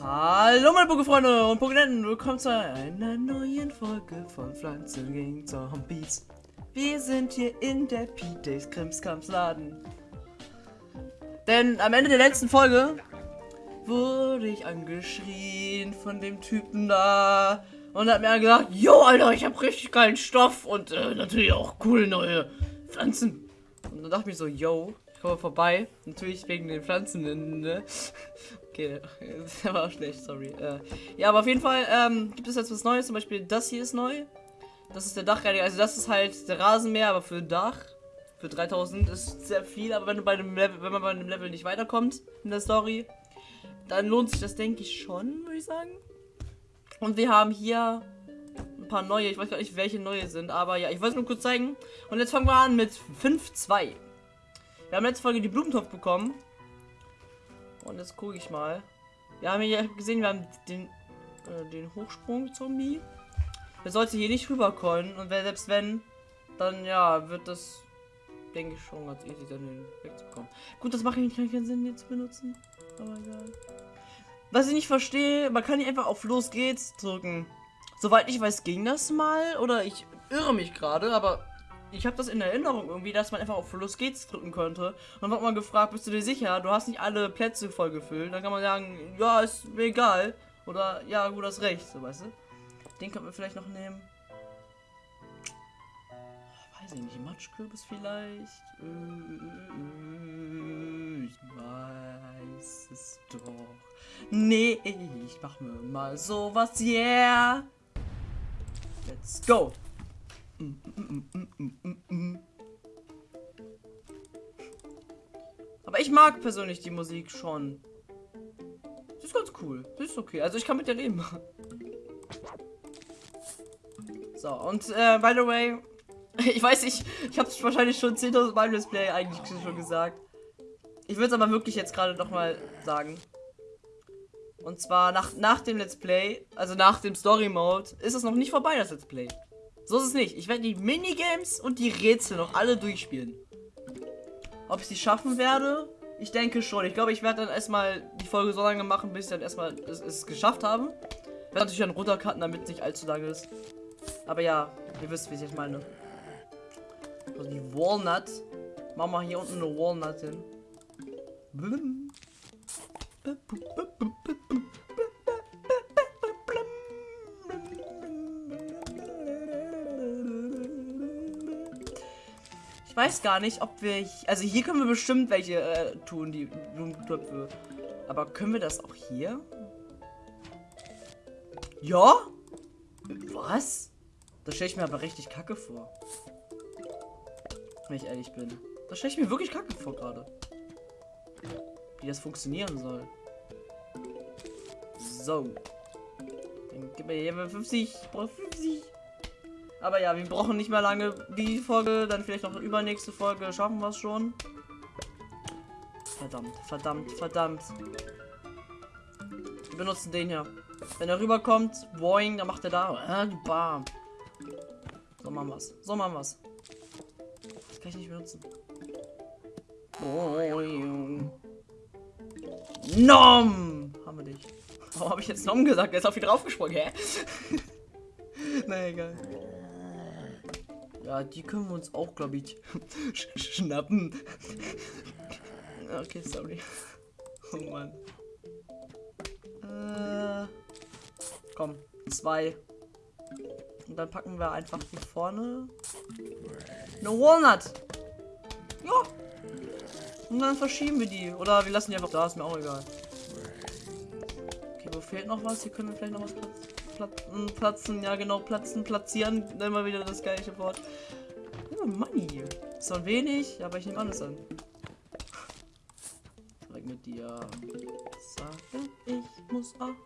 Hallo meine Pokéfreunde und Pokénetten, willkommen zu einer neuen Folge von Pflanzen gegen Zombies. Wir sind hier in der P-Days Krimskrams-Laden. Denn am Ende der letzten Folge wurde ich angeschrien von dem Typen da und hat mir gesagt, Jo Alter, ich hab richtig geilen Stoff und äh, natürlich auch coole neue Pflanzen. Und dann dachte ich mir so, yo, ich komme vorbei. Natürlich wegen den Pflanzen. Ne? Okay, das war schlecht, sorry. Äh, ja, aber auf jeden Fall ähm, gibt es jetzt was Neues. Zum Beispiel das hier ist neu. Das ist der Dachreiniger. Also das ist halt der Rasenmäher, aber für Dach. Für 3000 ist sehr viel, aber wenn du bei einem Level, wenn man bei einem Level nicht weiterkommt in der Story, dann lohnt sich das, denke ich, schon, würde ich sagen. Und wir haben hier ein paar neue. Ich weiß gar nicht, welche neue sind, aber ja, ich wollte es nur kurz zeigen. Und jetzt fangen wir an mit 5.2. Wir haben letzte Folge die Blumentopf bekommen. Und jetzt gucke ich mal. Wir haben hier gesehen, wir haben den, äh, den Hochsprung-Zombie. Der sollte hier nicht rüberkommen. Und wer, selbst wenn, dann ja, wird das, denke ich, schon ganz easy dann wegzukommen. Gut, das macht eigentlich keinen Sinn, den zu benutzen. Aber egal. Was ich nicht verstehe, man kann nicht einfach auf Los geht's drücken. Soweit ich weiß, ging das mal. Oder ich irre mich gerade, aber ich habe das in Erinnerung irgendwie, dass man einfach auf Los geht's drücken könnte. Und dann wird man gefragt, bist du dir sicher? Du hast nicht alle Plätze voll gefüllt. Dann kann man sagen, ja, ist mir egal. Oder ja, gut, das recht, so weißt du. Den könnten wir vielleicht noch nehmen. Weiß ich nicht, Matschkürbis vielleicht. Äh, ich weiß es doch. Nee, ich mach mir mal sowas, yeah. Let's go. Aber ich mag persönlich die Musik schon. Das ist ganz cool. Das ist okay. Also ich kann mit der leben. So, und äh, by the way, ich weiß nicht, ich habe es wahrscheinlich schon 10.000 Mal im Let's Play eigentlich schon gesagt. Ich würde es aber wirklich jetzt gerade noch mal sagen. Und zwar nach, nach dem Let's Play, also nach dem Story Mode, ist es noch nicht vorbei, das Let's Play. So ist es nicht. Ich werde die Minigames und die Rätsel noch alle durchspielen. Ob ich sie schaffen werde? Ich denke schon. Ich glaube, ich werde dann erstmal die Folge so lange machen, bis ich dann erstmal es, es geschafft habe. Ich werde natürlich dann runtercutten, damit es nicht allzu lange ist. Aber ja, ihr wisst, wie ich meine. Also die Walnut. Machen wir hier unten eine Walnut hin. Blum. Weiß gar nicht, ob wir... Also hier können wir bestimmt welche äh, tun, die Blumentöpfe. Aber können wir das auch hier? Ja? Was? Das stelle ich mir aber richtig kacke vor. Wenn ich ehrlich bin. Das stelle ich mir wirklich kacke vor gerade. Wie das funktionieren soll. So. Dann gib mir hier 50. Ich brauche 50. Aber ja, wir brauchen nicht mehr lange die Folge. Dann vielleicht noch übernächste Folge. Schaffen wir es schon. Verdammt, verdammt, verdammt. Wir benutzen den hier. Wenn er rüberkommt, boing, dann macht er da. Äh, bam. So machen wir's. So machen wir's. Das kann ich nicht benutzen. Boing. Nom! Haben wir dich. Warum habe ich jetzt Nom gesagt? Er ist auf ihn draufgesprungen, hä? Na egal. Ja, die können wir uns auch, glaube ich, sch schnappen. okay, sorry. Oh Mann. Äh, komm, zwei. Und dann packen wir einfach die vorne. Eine Walnut. Ja. Und dann verschieben wir die. Oder wir lassen die einfach da, ist mir auch egal. Okay, wo fehlt noch was? Hier können wir vielleicht noch was platzen. Platzen. Ja, genau, platzen, platzieren. Immer wieder das gleiche Wort. Oh, Money. Ist wenig, aber ich nehme alles an. Zeig mit dir. Sage, ich muss auf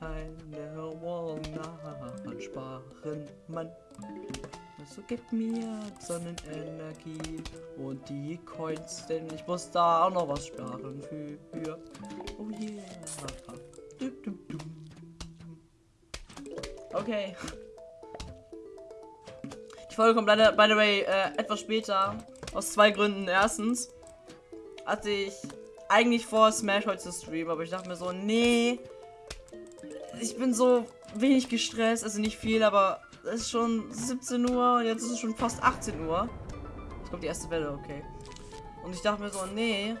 eine Walnut sparen, Mann. Also gib mir Sonnenenergie und die Coins, denn ich muss da auch noch was sparen für. Oh yeah. Okay. Die Folge kommt leider, by the way, äh, etwas später. Aus zwei Gründen. Erstens hatte ich eigentlich vor, Smash heute zu streamen, aber ich dachte mir so, nee. Ich bin so wenig gestresst, also nicht viel, aber es ist schon 17 Uhr, jetzt ist es schon fast 18 Uhr. Jetzt kommt die erste Welle, okay. Und ich dachte mir so, nee.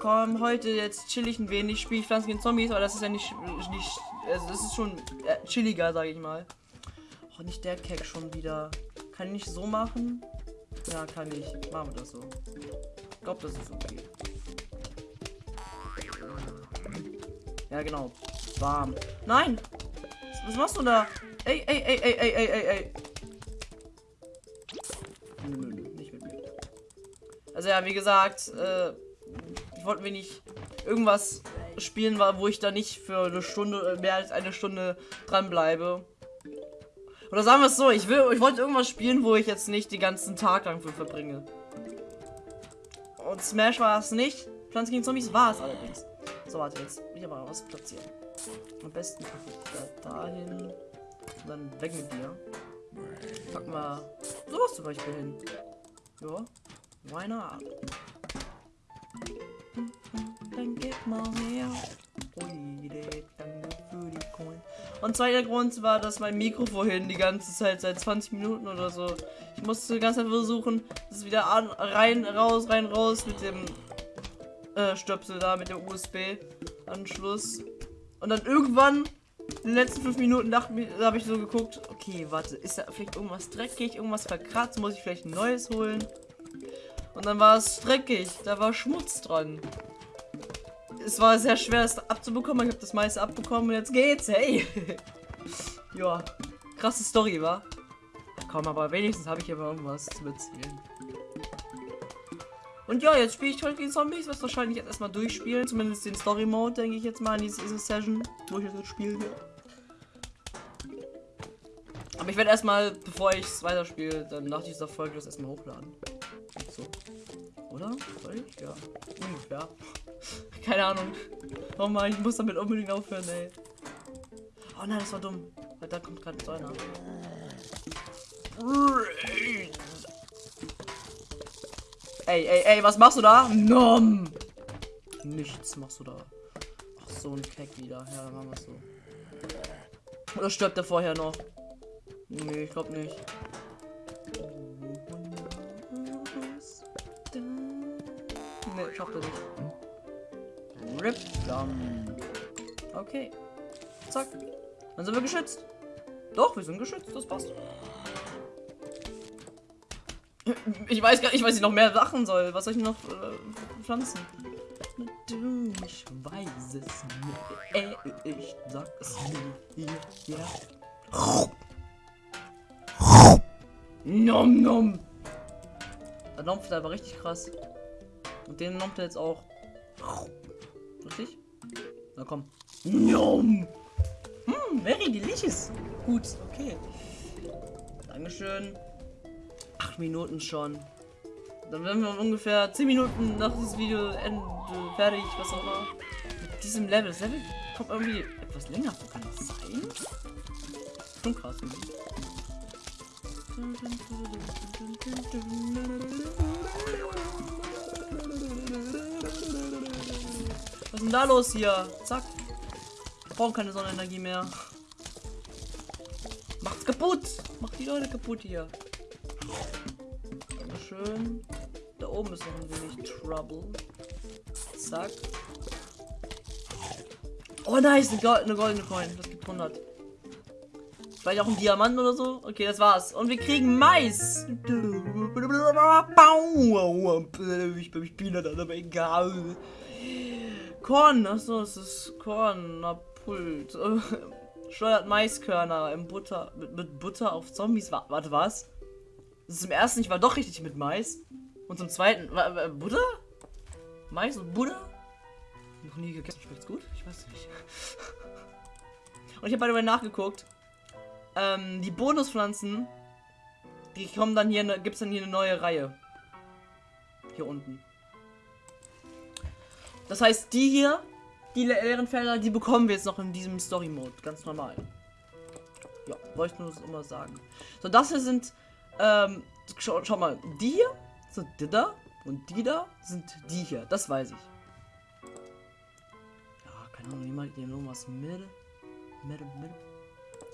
Komm, heute jetzt chill ich ein wenig, spiele ich Pflanzen gegen Zombies, aber das ist ja nicht, nicht also das ist schon äh, chilliger, sage ich mal. Oh, nicht der Keck schon wieder. Kann ich so machen? Ja, kann ich. Machen wir das so. Ich glaube, das ist okay. Ja, genau. Warm. Nein! Was, was machst du da? Ey, ey, ey, ey, ey, ey, ey, ey. Nö, nö, nö, nicht mit mir. Also ja, wie gesagt, äh, ich wollte mir nicht irgendwas spielen, wo ich da nicht für eine Stunde, mehr als eine Stunde dran bleibe. Oder sagen wir es so, ich will, ich wollte irgendwas spielen, wo ich jetzt nicht den ganzen Tag lang für verbringe. Und Smash war es nicht. Pflanzen gegen Zombies war es allerdings. So, warte, jetzt ich aber was platzieren. Am besten dahin. Und dann weg mit dir. Pack mal sowas zum Beispiel hin. Ja. Why not? Dann gib mal her. Und zweiter Grund war, dass mein Mikro vorhin die ganze Zeit seit 20 Minuten oder so. Ich musste die ganze Zeit versuchen, das wieder an, rein, raus, rein, raus mit dem äh, Stöpsel da, mit dem USB-Anschluss. Und dann irgendwann, in den letzten 5 Minuten, dachte mir, da habe ich so geguckt, okay, warte, ist da vielleicht irgendwas dreckig, irgendwas verkratzt, muss ich vielleicht ein neues holen? Und dann war es dreckig, da war Schmutz dran es war sehr schwer, das abzubekommen. Ich habe das meiste abbekommen und jetzt geht's. Hey. ja, krasse Story, war. Komm, aber wenigstens habe ich aber irgendwas zu erzählen. Und ja, jetzt spiele ich heute gegen Zombies. Was wahrscheinlich jetzt erstmal durchspielen. Zumindest den Story Mode, denke ich jetzt mal, in diese Session, wo ich jetzt spielen werde. Aber ich werde erstmal, bevor ich es weiterspiele, dann nach dieser Folge das erstmal hochladen. Oder? Soll ich? Ja. Ungefähr. Keine Ahnung. Oh Mann, ich muss damit unbedingt aufhören, ey. Oh nein, das war dumm. Weil da kommt gerade so einer. Ey, ey, ey, was machst du da? Nom! Nichts machst du da. Ach, so ein Keck wieder. Ja, dann machen wir so. Oder stirbt er vorher noch? Nee, ich glaube nicht. Nee, schafft er nicht. Rip Gun. Okay. Zack. Dann sind wir geschützt. Doch, wir sind geschützt, das passt. Ich weiß gar nicht, was ich noch mehr machen soll. Was soll ich noch äh, pflanzen? Du, ich weiß es nicht. Äh, ich sag es mir hier. Ja. Nom nom. Der Dampf aber richtig krass. Und den nimmt er jetzt auch. Richtig? Na komm. Nom. Hm, very delicious. Gut, okay. Dankeschön. Acht Minuten schon. Dann werden wir ungefähr 10 Minuten nach diesem Video Ende fertig, was auch immer. Mit diesem Level. Das Level kommt irgendwie etwas länger vor. Kann das sein? Schon krass. Irgendwie. Was ist denn da los hier? Zack. Wir brauchen keine Sonnenenergie mehr. Macht's kaputt. Macht die Leute kaputt hier. Schön. Da oben ist noch ein wenig Trouble. Zack. Oh nice, eine, Gold, eine goldene Coin. Das gibt 100. Vielleicht auch ein Diamant oder so. Okay, das war's. Und wir kriegen Mais. Ich bin Peanut, aber egal. Korn, achso, es ist Korn, na Pult. Steuert Maiskörner im Butter, mit, mit Butter auf Zombies. Warte, was? Das ist im ersten nicht war doch richtig mit Mais. Und zum zweiten, Butter? Mais und Butter? Noch nie gegessen, schmeckt's gut? Ich weiß nicht. Und ich habe bei nachgeguckt. Ähm, die Bonuspflanzen, die kommen dann hier, gibt's dann hier eine neue Reihe. Hier unten. Das heißt, die hier, die leeren Felder, die bekommen wir jetzt noch in diesem Story-Mode. Ganz normal. Ja, wollte ich nur immer sagen. So, das hier sind, ähm, schau, schau mal, die hier sind die da und die da sind die hier. Das weiß ich. Keine Ahnung, ich den irgendwas? Mitte? Mitte, Mitte?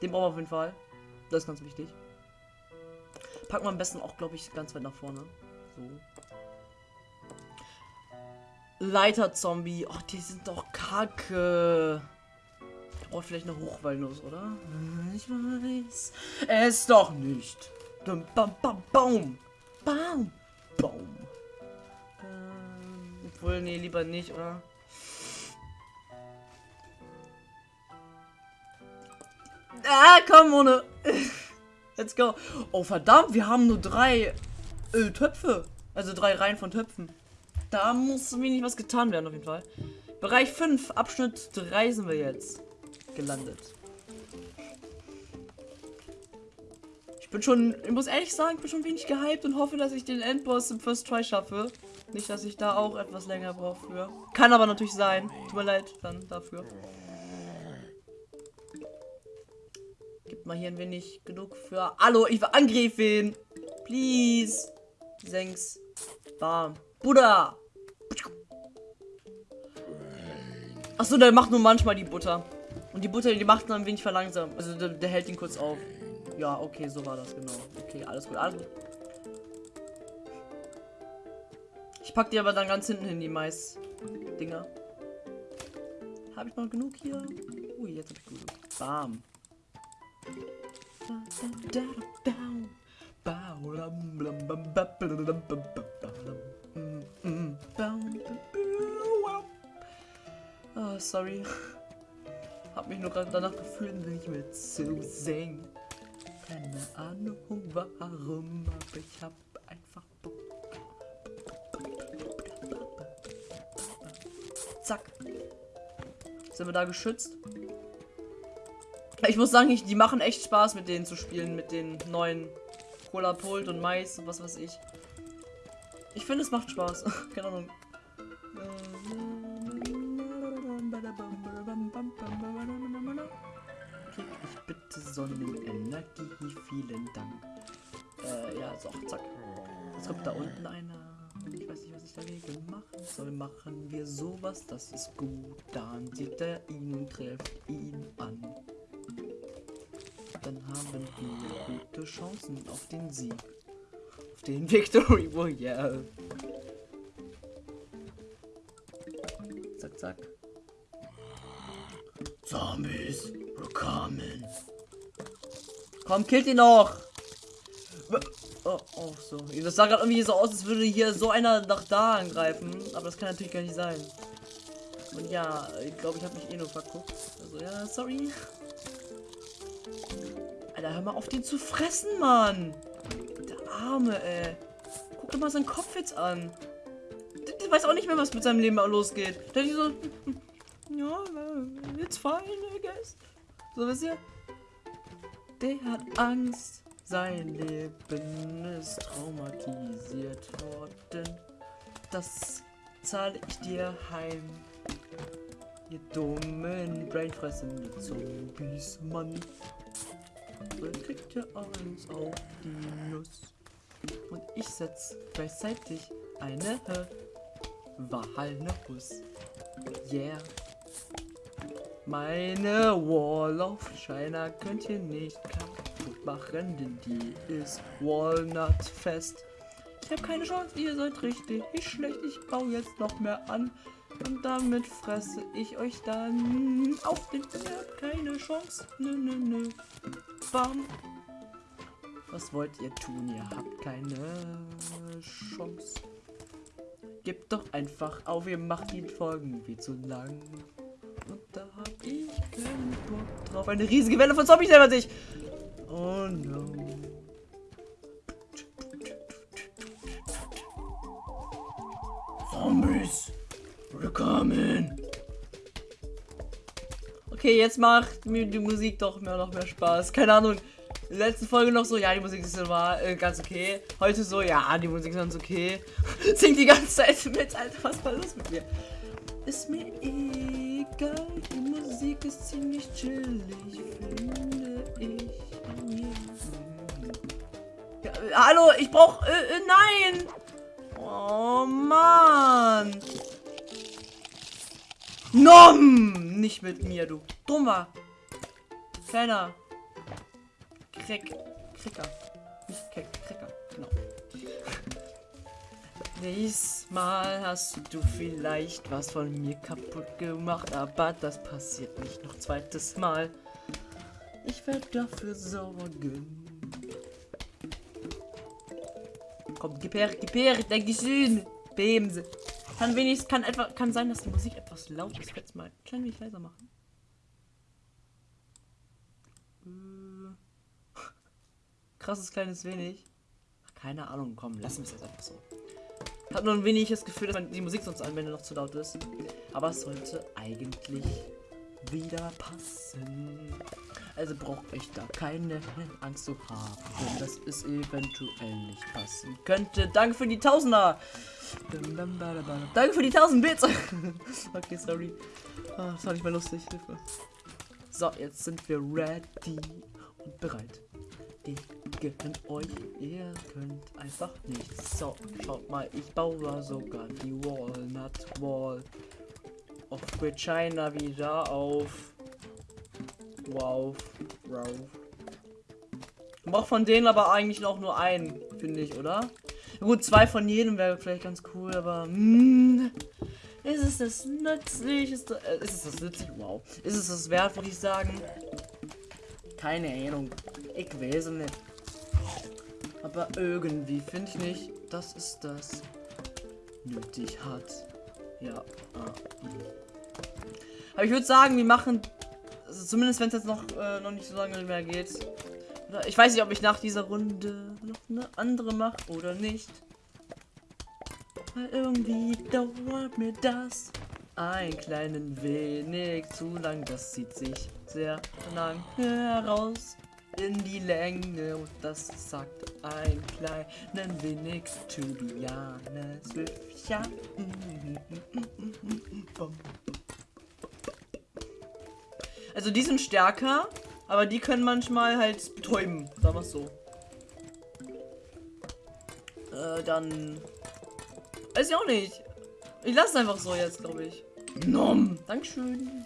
Den brauchen wir auf jeden Fall. Das ist ganz wichtig. Packen wir am besten auch, glaube ich, ganz weit nach vorne. So. Leiter-Zombie. Oh, die sind doch kacke. Braucht vielleicht eine Hochwallnuss, oder? Ich weiß. Es doch nicht. Bam, bam, bam, baum. Baum. Baum. Ähm, obwohl, nee, lieber nicht, oder? Ah, komm, ohne. Let's go. Oh, verdammt, wir haben nur drei äh, Töpfe. Also drei Reihen von Töpfen. Da muss wenig was getan werden, auf jeden Fall. Bereich 5, Abschnitt 3 sind wir jetzt gelandet. Ich bin schon, ich muss ehrlich sagen, ich bin schon wenig gehypt und hoffe, dass ich den Endboss im First Try schaffe. Nicht, dass ich da auch etwas länger brauche für. Kann aber natürlich sein. Tut mir leid dann dafür. Gibt mal hier ein wenig genug für. Hallo, ich will angreifen. Please. Senks. Bam. Buddha. Achso, der macht nur manchmal die Butter. Und die Butter, die macht dann ein wenig verlangsamt. Also der, der, hält ihn kurz auf. Ja, okay, so war das genau. Okay, alles gut, alles gut. Ich pack die aber dann ganz hinten hin, die Mais-Dinger. Habe ich noch genug hier? Ui, jetzt hab ich genug. Bam. Oh, sorry. Hab mich nur gerade danach gefühlt, wenn ich mit zu singen. Keine Ahnung warum, aber ich hab einfach Bock. Zack. Sind wir da geschützt? Ich muss sagen, ich, die machen echt Spaß mit denen zu spielen, mit den neuen Cola Pult und Mais und was weiß ich. Ich finde, es macht Spaß. Keine Ahnung. Krieg ich bitte Sonnenenergie? Vielen Dank. Äh, ja, so, zack. Jetzt kommt da unten einer. Ich weiß nicht, was ich dagegen machen soll. Machen wir sowas, das ist gut. Dann sieht er ihn und trifft ihn an dann haben wir gute Chancen auf den Sieg. Auf den Victory Royale. Zack, zack. Zombies, willkommen. Komm, killt ihn noch. Oh, oh, so. Das sah gerade irgendwie so aus, als würde hier so einer nach da angreifen. Aber das kann natürlich gar nicht sein. Und ja, ich glaube, ich habe mich eh nur verguckt. Also ja, sorry. Alter, hör mal auf, den zu fressen, Mann. Arme, ey. Guck dir mal seinen Kopf jetzt an. Der, der weiß auch nicht mehr, was mit seinem Leben losgeht. Der ist so, ja, it's fine, I guess. So, wisst ihr? Der hat Angst. Sein Leben ist traumatisiert worden. Das zahle ich dir heim. Ihr dummen, brainfressenden Zombies, Mann. Dann kriegt ihr eins auf die Nuss. Und ich setz gleichzeitig eine Walnuss. Yeah. Meine Wall of China könnt ihr nicht kaputt machen, denn die ist Walnut fest. Ich habe keine Chance, ihr seid richtig schlecht. Ich baue jetzt noch mehr an. Und damit fresse ich euch dann auf den Ihr keine Chance. Nö, nö, nö. Bam. Was wollt ihr tun? Ihr habt keine Chance. Gebt doch einfach auf, ihr macht die Folgen wie zu lang. Und da hab ich keinen Bock drauf. Eine riesige Welle von Zombies selber sich. Oh no. Zombies. Willkommen. Okay, jetzt macht mir die Musik doch mehr noch mehr Spaß. Keine Ahnung. In der letzten Folge noch so, ja, die Musik ist immer äh, ganz okay. Heute so, ja, die Musik ist ganz okay. Singt die ganze Zeit mit, Alter, was war los mit mir? Ist mir egal, die Musik ist ziemlich chillig, finde ich. Ja, hallo, ich brauch, äh, äh, nein! Oh, Mann! Nom! nicht mit mir, du dummer. Kleiner. Krick. Kricker. Nicht Krick, Kricker. Genau. Diesmal hast du vielleicht was von mir kaputt gemacht, aber das passiert nicht noch zweites Mal. Ich werde dafür sorgen. Komm, gib her, gib her, Dankeschön. Bemse. Kann wenigstens, kann etwa, kann sein, dass die Musik etwas laut ist. Es mal ein klein wenig leiser machen. Äh. Krasses kleines wenig. Keine Ahnung, komm, lassen wir es jetzt einfach so. Hat nur ein wenig das Gefühl, dass die Musik sonst an, wenn er noch zu laut ist. Aber es sollte eigentlich wieder passen. Also braucht euch da keine Angst zu haben, dass es eventuell nicht passen könnte. Danke für die Tausender. Danke für die 1000 Bits. okay, sorry. Oh, das war nicht mehr lustig. Hilfe. So, jetzt sind wir ready und bereit gegen euch. Ihr könnt einfach nichts. So, schaut mal, ich baue sogar die Walnut Wall of China wieder auf. Wow. Wow. Braucht von denen aber eigentlich auch nur einen, finde ich, oder? Gut, zwei von jedem wäre vielleicht ganz cool, aber mh, hm, ist es das nützlich? Ist, äh, ist es das nützlich? Wow. Ist es das wert, würde ich sagen? Keine Ahnung. Ich weiß nicht. Aber irgendwie finde ich nicht, dass es das nötig hat. Ja. Ah, hm. Aber ich würde sagen, wir machen, also zumindest wenn es jetzt noch, äh, noch nicht so lange mehr geht. Ich weiß nicht, ob ich nach dieser Runde noch eine andere mache oder nicht. Weil irgendwie dauert mir das ein kleinen wenig zu lang. Das zieht sich sehr lang heraus in die Länge und das sagt ein kleinen wenig Swift. Ja. Also die sind stärker, aber die können manchmal halt betäuben, sagen wir so. Äh, dann... Weiß ich auch nicht. Ich lasse es einfach so jetzt, glaube ich. Nom. Dankeschön.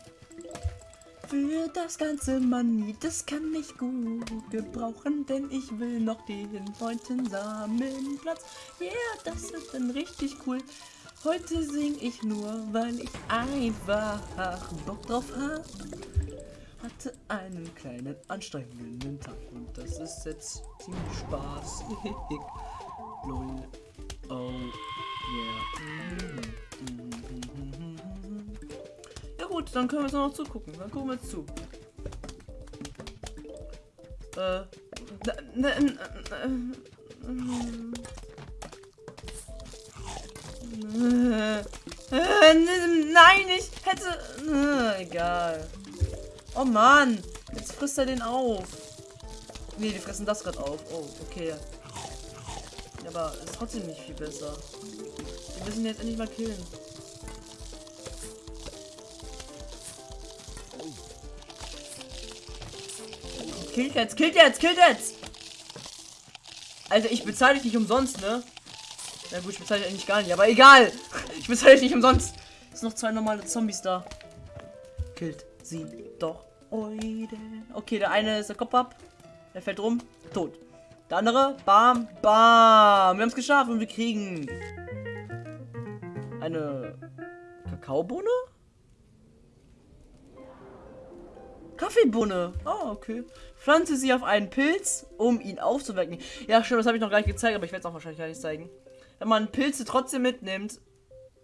Für das ganze Money, das kann ich gut gebrauchen, denn ich will noch den neunten Samenplatz. Ja, yeah, das ist dann richtig cool. Heute sing ich nur, weil ich einfach Bock drauf habe. Hatte einen kleinen anstrengenden Tag und das ist jetzt ziemlich spaßig. Lol. Oh, yeah. Gut, dann können wir jetzt noch zugucken. Dann gucken wir zu. Äh. Nein, ich hätte. Egal. Oh Mann. Jetzt frisst er den auf. Nee, die fressen das gerade auf. Oh, okay. Aber ist trotzdem nicht viel besser. Wir müssen jetzt endlich mal killen. Killt jetzt, killt jetzt, killt jetzt! Also ich bezahle dich nicht umsonst, ne? Na gut, ich bezahle dich eigentlich gar nicht, aber egal! Ich bezahle dich nicht umsonst! Es sind noch zwei normale Zombies da. Killt sie doch. Okay, der eine ist der Kopf ab. Der fällt rum. Tot. Der andere, bam, bam. Wir haben es geschafft und wir kriegen eine Kakaobohne? Kaffeebohne. Oh, okay. Pflanze sie auf einen Pilz, um ihn aufzuwecken. Ja, stimmt, das habe ich noch gar nicht gezeigt, aber ich werde es auch wahrscheinlich gar nicht zeigen. Wenn man Pilze trotzdem mitnimmt,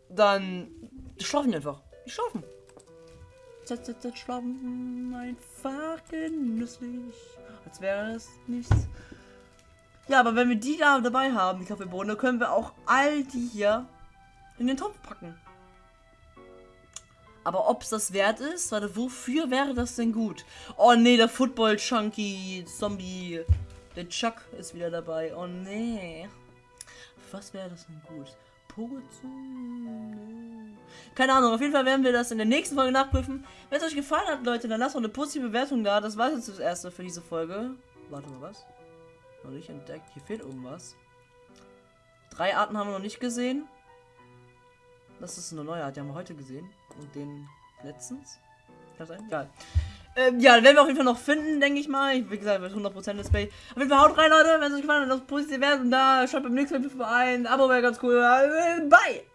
dann die schlafen einfach. Die schlafen. Z schlafen einfach genüsslich. Als wäre es nichts. Ja, aber wenn wir die da dabei haben, die Kaffeebohne, können wir auch all die hier in den Topf packen. Aber ob es das wert ist, warte, wofür wäre das denn gut? Oh nee, der Football Chunky Zombie. Der Chuck ist wieder dabei. Oh nee. Was wäre das denn gut? Keine Ahnung, auf jeden Fall werden wir das in der nächsten Folge nachprüfen. Wenn es euch gefallen hat, Leute, dann lasst doch eine positive Bewertung da. Das war jetzt das erste für diese Folge. Warte mal, was? Noch nicht entdeckt. Hier fehlt irgendwas. Drei Arten haben wir noch nicht gesehen. Das ist eine neue Art, die haben wir heute gesehen. Und den letztens. Kann sein? Egal. Ähm, ja, werden wir auf jeden Fall noch finden, denke ich mal. Ich, wie gesagt, mit 100% Display. Auf jeden Fall haut rein, Leute. Wenn es euch gefallen hat, lasst positiv werden. Und da schaut beim nächsten Mal vorbei. Ein Abo wäre ganz cool. Bye!